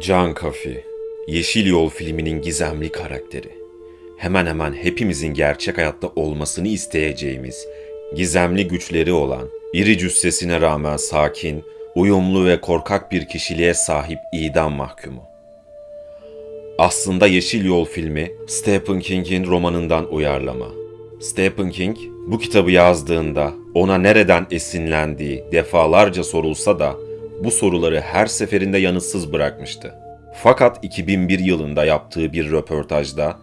Can Kafi, Yeşil Yol filminin gizemli karakteri. Hemen hemen hepimizin gerçek hayatta olmasını isteyeceğimiz, gizemli güçleri olan, iri cüssesine rağmen sakin, uyumlu ve korkak bir kişiliğe sahip idam mahkumu. Aslında Yeşil Yol filmi Stephen King'in romanından uyarlama. Stephen King bu kitabı yazdığında ona nereden esinlendiği defalarca sorulsa da bu soruları her seferinde yanıtsız bırakmıştı. Fakat 2001 yılında yaptığı bir röportajda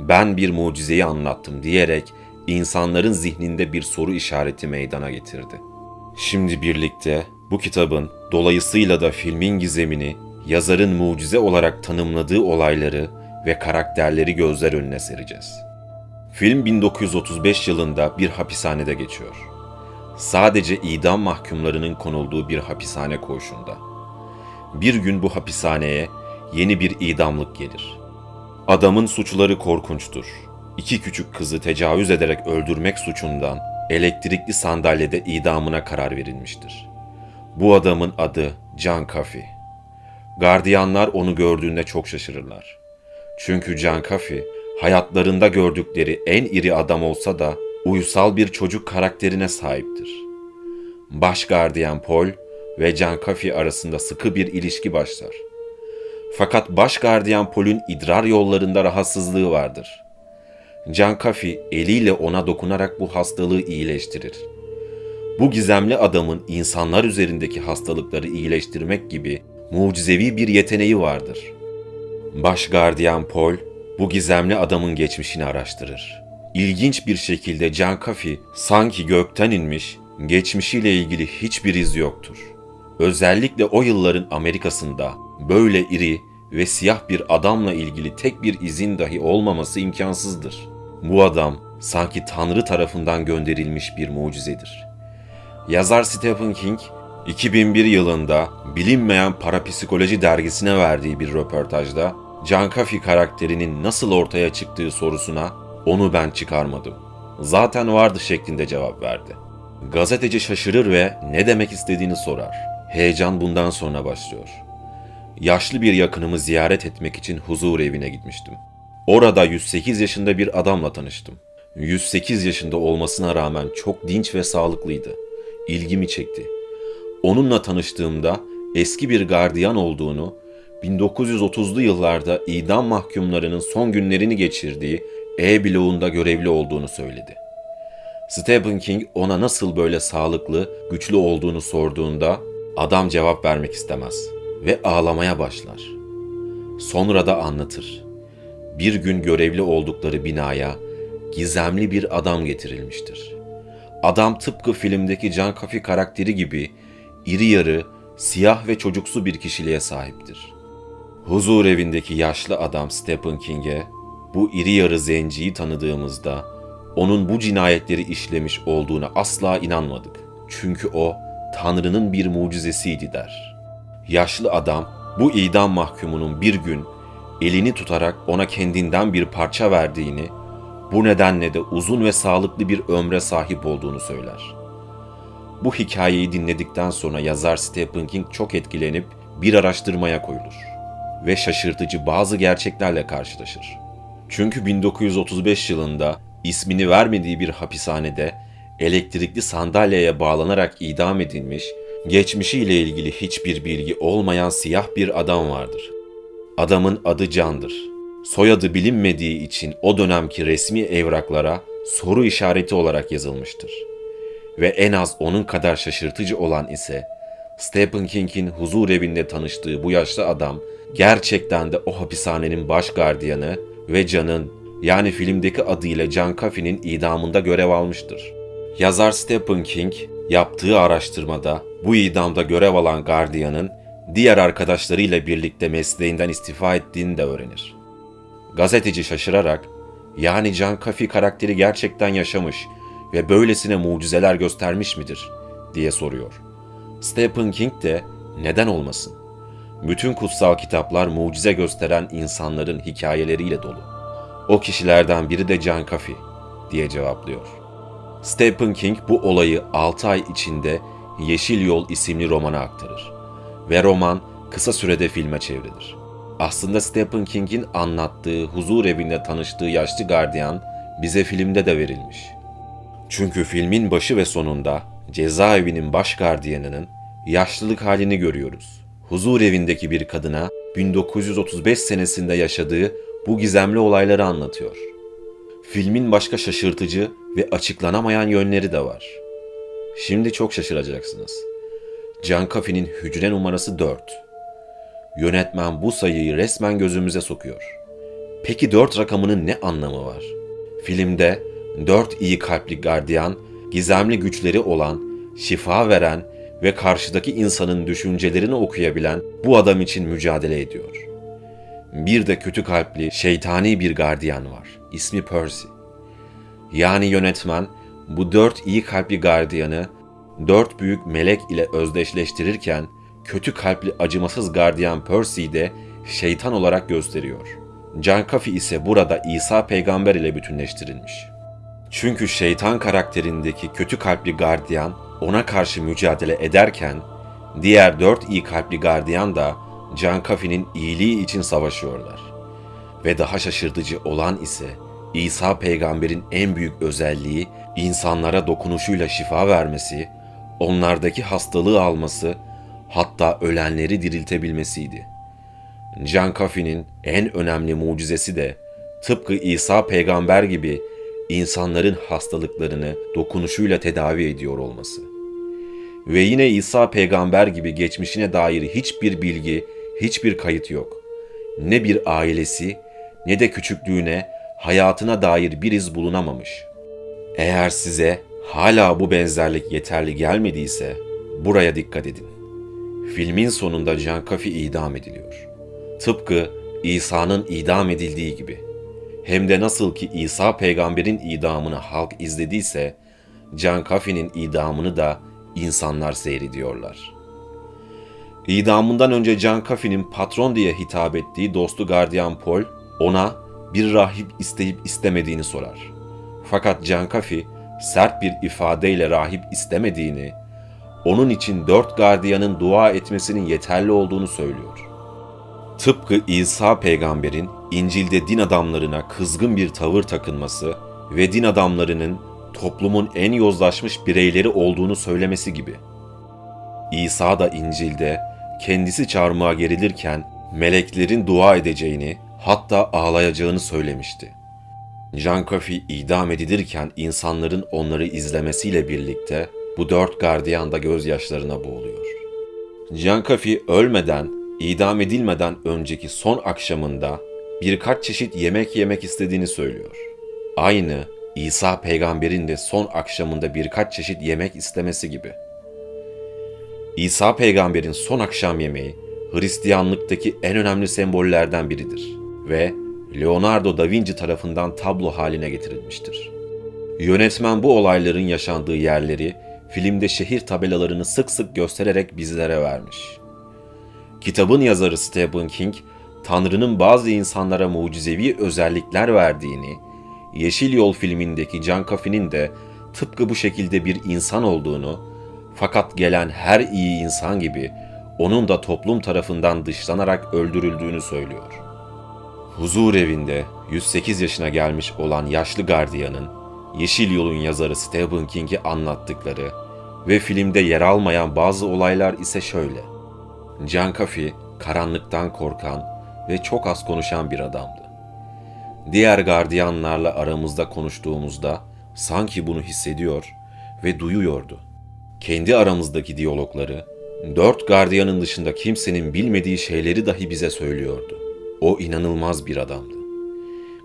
ben bir mucizeyi anlattım diyerek insanların zihninde bir soru işareti meydana getirdi. Şimdi birlikte bu kitabın dolayısıyla da filmin gizemini yazarın mucize olarak tanımladığı olayları ve karakterleri gözler önüne sereceğiz. Film 1935 yılında bir hapishanede geçiyor. Sadece idam mahkumlarının konulduğu bir hapishane koğuşunda. Bir gün bu hapishaneye yeni bir idamlık gelir. Adamın suçları korkunçtur. İki küçük kızı tecavüz ederek öldürmek suçundan elektrikli sandalyede idamına karar verilmiştir. Bu adamın adı Can Kafi. Gardiyanlar onu gördüğünde çok şaşırırlar. Çünkü Can Kafi hayatlarında gördükleri en iri adam olsa da uysal bir çocuk karakterine sahiptir. Baş gardiyan Paul ve Can Kafi arasında sıkı bir ilişki başlar. Fakat baş gardiyan Paul'ün idrar yollarında rahatsızlığı vardır. Can Kafi eliyle ona dokunarak bu hastalığı iyileştirir. Bu gizemli adamın insanlar üzerindeki hastalıkları iyileştirmek gibi mucizevi bir yeteneği vardır. Baş gardiyan Paul bu gizemli adamın geçmişini araştırır. İlginç bir şekilde Can Kafi sanki gökten inmiş, geçmişiyle ilgili hiçbir iz yoktur. Özellikle o yılların Amerika'sında böyle iri ve siyah bir adamla ilgili tek bir izin dahi olmaması imkansızdır. Bu adam sanki Tanrı tarafından gönderilmiş bir mucizedir. Yazar Stephen King 2001 yılında bilinmeyen parapsikoloji dergisine verdiği bir röportajda Can Kafi karakterinin nasıl ortaya çıktığı sorusuna onu ben çıkarmadım. Zaten vardı şeklinde cevap verdi. Gazeteci şaşırır ve ne demek istediğini sorar. Heyecan bundan sonra başlıyor. Yaşlı bir yakınımı ziyaret etmek için huzur evine gitmiştim. Orada 108 yaşında bir adamla tanıştım. 108 yaşında olmasına rağmen çok dinç ve sağlıklıydı. İlgimi çekti. Onunla tanıştığımda eski bir gardiyan olduğunu, 1930'lu yıllarda idam mahkumlarının son günlerini geçirdiği E bloğunda görevli olduğunu söyledi. Stephen King ona nasıl böyle sağlıklı, güçlü olduğunu sorduğunda adam cevap vermek istemez ve ağlamaya başlar. Sonra da anlatır. Bir gün görevli oldukları binaya gizemli bir adam getirilmiştir. Adam tıpkı filmdeki Can Kafi karakteri gibi iri yarı, siyah ve çocuksu bir kişiliğe sahiptir. Huzur evindeki yaşlı adam Stephen King'e bu iri yarı zenciyi tanıdığımızda onun bu cinayetleri işlemiş olduğuna asla inanmadık. Çünkü o Tanrı'nın bir mucizesiydi der. Yaşlı adam bu idam mahkumunun bir gün elini tutarak ona kendinden bir parça verdiğini, bu nedenle de uzun ve sağlıklı bir ömre sahip olduğunu söyler. Bu hikayeyi dinledikten sonra yazar Stephen King çok etkilenip bir araştırmaya koyulur ve şaşırtıcı bazı gerçeklerle karşılaşır. Çünkü 1935 yılında ismini vermediği bir hapishanede elektrikli sandalyeye bağlanarak idam edilmiş, geçmişiyle ilgili hiçbir bilgi olmayan siyah bir adam vardır. Adamın adı Can'dır. Soyadı bilinmediği için o dönemki resmi evraklara soru işareti olarak yazılmıştır. Ve en az onun kadar şaşırtıcı olan ise Stephen King'in huzur evinde tanıştığı bu yaşlı adam gerçekten de o hapishanenin baş gardiyanı ve Can'ın yani filmdeki adıyla Can Kafi'nin idamında görev almıştır. Yazar Stephen King yaptığı araştırmada bu idamda görev alan gardiyanın diğer arkadaşlarıyla birlikte mesleğinden istifa ettiğini de öğrenir. Gazeteci şaşırarak, yani Can Kafi karakteri gerçekten yaşamış ve böylesine mucizeler göstermiş midir diye soruyor. Stephen King de neden olmasın? Bütün kutsal kitaplar mucize gösteren insanların hikayeleriyle dolu. O kişilerden biri de Can Kafi diye cevaplıyor. Stephen King bu olayı 6 ay içinde Yeşil Yol isimli romana aktarır. Ve roman kısa sürede filme çevrilir. Aslında Stephen King'in anlattığı huzur evinde tanıştığı yaşlı gardiyan bize filmde de verilmiş. Çünkü filmin başı ve sonunda cezaevinin baş gardiyanının yaşlılık halini görüyoruz. Huzur evindeki bir kadına 1935 senesinde yaşadığı bu gizemli olayları anlatıyor. Filmin başka şaşırtıcı ve açıklanamayan yönleri de var. Şimdi çok şaşıracaksınız. Can Coffey'nin hücre numarası 4. Yönetmen bu sayıyı resmen gözümüze sokuyor. Peki 4 rakamının ne anlamı var? Filmde 4 iyi kalpli gardiyan, gizemli güçleri olan, şifa veren ve karşıdaki insanın düşüncelerini okuyabilen bu adam için mücadele ediyor. Bir de kötü kalpli, şeytani bir gardiyan var. İsmi Percy. Yani yönetmen bu dört iyi kalpli gardiyanı dört büyük melek ile özdeşleştirirken kötü kalpli acımasız gardiyan Percy'yi de şeytan olarak gösteriyor. Can Kafi ise burada İsa peygamber ile bütünleştirilmiş. Çünkü şeytan karakterindeki kötü kalpli gardiyan ona karşı mücadele ederken diğer dört iyi kalpli gardiyan da Can Kafi'nin iyiliği için savaşıyorlar. Ve daha şaşırtıcı olan ise İsa peygamberin en büyük özelliği insanlara dokunuşuyla şifa vermesi, onlardaki hastalığı alması, hatta ölenleri diriltebilmesiydi. Can Kafi'nin en önemli mucizesi de tıpkı İsa peygamber gibi insanların hastalıklarını dokunuşuyla tedavi ediyor olması. Ve yine İsa peygamber gibi geçmişine dair hiçbir bilgi, hiçbir kayıt yok. Ne bir ailesi ne de küçüklüğüne, hayatına dair bir iz bulunamamış. Eğer size hala bu benzerlik yeterli gelmediyse buraya dikkat edin. Filmin sonunda Can Kafi idam ediliyor. Tıpkı İsa'nın idam edildiği gibi. Hem de nasıl ki İsa peygamberin idamını halk izlediyse, Can Kafi'nin idamını da insanlar seyrediyorlar. İdamından önce Can Kafi'nin patron diye hitap ettiği dostu gardiyan Paul, ona bir rahip isteyip istemediğini sorar. Fakat Can Kafi sert bir ifadeyle rahip istemediğini, onun için dört gardiyanın dua etmesinin yeterli olduğunu söylüyor. Tıpkı İsa peygamberin İncil'de din adamlarına kızgın bir tavır takınması ve din adamlarının toplumun en yozlaşmış bireyleri olduğunu söylemesi gibi. İsa da İncil'de kendisi çarmıha gerilirken meleklerin dua edeceğini hatta ağlayacağını söylemişti. Jean Coffey idam edilirken insanların onları izlemesiyle birlikte bu dört gardiyan da gözyaşlarına boğuluyor. Jean Coffey ölmeden, idam edilmeden önceki son akşamında birkaç çeşit yemek yemek istediğini söylüyor. Aynı İsa peygamberin de son akşamında birkaç çeşit yemek istemesi gibi. İsa peygamberin son akşam yemeği Hristiyanlıktaki en önemli sembollerden biridir ve Leonardo da Vinci tarafından tablo haline getirilmiştir. Yönetmen bu olayların yaşandığı yerleri filmde şehir tabelalarını sık sık göstererek bizlere vermiş. Kitabın yazarı Stephen King, Tanrı'nın bazı insanlara mucizevi özellikler verdiğini, Yeşil Yol filmindeki Can Coffey'nin de tıpkı bu şekilde bir insan olduğunu, fakat gelen her iyi insan gibi onun da toplum tarafından dışlanarak öldürüldüğünü söylüyor. Huzur evinde 108 yaşına gelmiş olan yaşlı gardiyanın Yeşil Yol'un yazarı Stephen King'i anlattıkları ve filmde yer almayan bazı olaylar ise şöyle. Can Coffey karanlıktan korkan ve çok az konuşan bir adamdı. Diğer gardiyanlarla aramızda konuştuğumuzda sanki bunu hissediyor ve duyuyordu. Kendi aramızdaki diyalogları, dört gardiyanın dışında kimsenin bilmediği şeyleri dahi bize söylüyordu. O inanılmaz bir adamdı.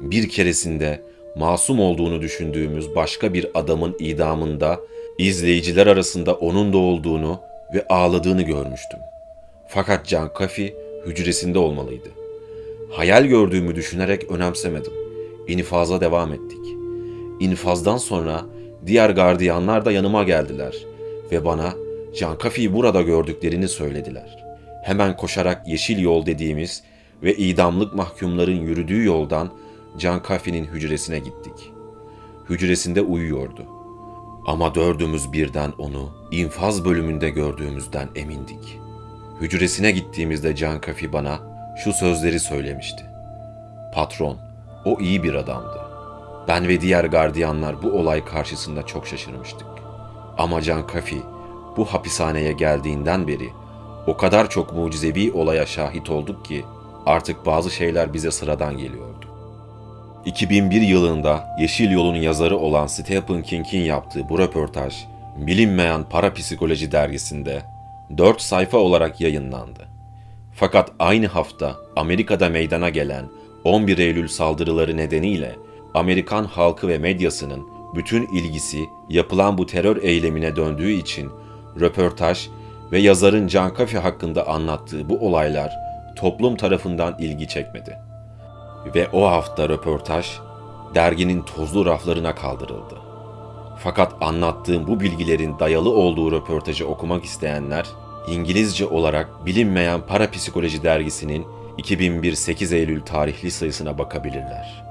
Bir keresinde masum olduğunu düşündüğümüz başka bir adamın idamında izleyiciler arasında onun da olduğunu ve ağladığını görmüştüm. Fakat Can Kafi hücresinde olmalıydı. Hayal gördüğümü düşünerek önemsemedim. İnfaza devam ettik. İnfazdan sonra diğer gardiyanlar da yanıma geldiler ve bana Can Kafi'yi burada gördüklerini söylediler. Hemen koşarak yeşil yol dediğimiz ve idamlık mahkumların yürüdüğü yoldan Can Kafi'nin hücresine gittik. Hücresinde uyuyordu. Ama dördümüz birden onu infaz bölümünde gördüğümüzden emindik. Hücresine gittiğimizde Can Kafi bana şu sözleri söylemişti. Patron, o iyi bir adamdı. Ben ve diğer gardiyanlar bu olay karşısında çok şaşırmıştık. Ama Can Kafi bu hapishaneye geldiğinden beri o kadar çok mucizevi olaya şahit olduk ki artık bazı şeyler bize sıradan geliyordu. 2001 yılında Yeşil Yol'un yazarı olan Stephen King'in yaptığı bu röportaj bilinmeyen parapsikoloji dergisinde 4 sayfa olarak yayınlandı. Fakat aynı hafta Amerika'da meydana gelen 11 Eylül saldırıları nedeniyle Amerikan halkı ve medyasının bütün ilgisi yapılan bu terör eylemine döndüğü için röportaj ve yazarın Can Kafi hakkında anlattığı bu olaylar toplum tarafından ilgi çekmedi. Ve o hafta röportaj derginin tozlu raflarına kaldırıldı. Fakat anlattığım bu bilgilerin dayalı olduğu röportajı okumak isteyenler İngilizce olarak bilinmeyen Parapsikoloji dergisinin 2001 8 Eylül tarihli sayısına bakabilirler.